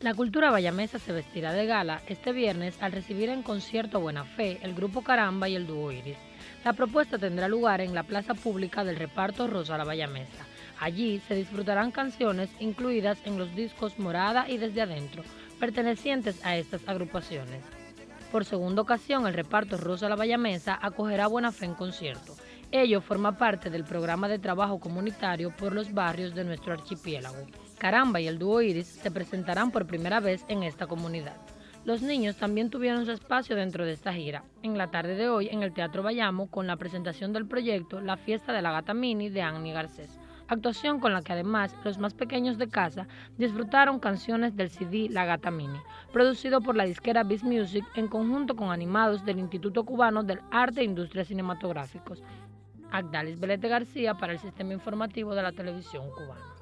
La cultura bayamesa se vestirá de gala este viernes al recibir en concierto Buena Fe el grupo Caramba y el dúo Iris. La propuesta tendrá lugar en la plaza pública del reparto Rosa la Bayamesa. Allí se disfrutarán canciones incluidas en los discos Morada y Desde Adentro, pertenecientes a estas agrupaciones. Por segunda ocasión, el reparto Rosa la Bayamesa acogerá Buena Fe en concierto. Ello forma parte del programa de trabajo comunitario por los barrios de nuestro archipiélago. Caramba y el dúo Iris se presentarán por primera vez en esta comunidad. Los niños también tuvieron su espacio dentro de esta gira. En la tarde de hoy, en el Teatro Bayamo, con la presentación del proyecto La Fiesta de la Gata Mini de Annie Garcés. Actuación con la que además los más pequeños de casa disfrutaron canciones del CD La Gata Mini, producido por la disquera Biz Music en conjunto con animados del Instituto Cubano del Arte e Industrias Cinematográficos. Agdalis Belete García para el Sistema Informativo de la Televisión Cubana.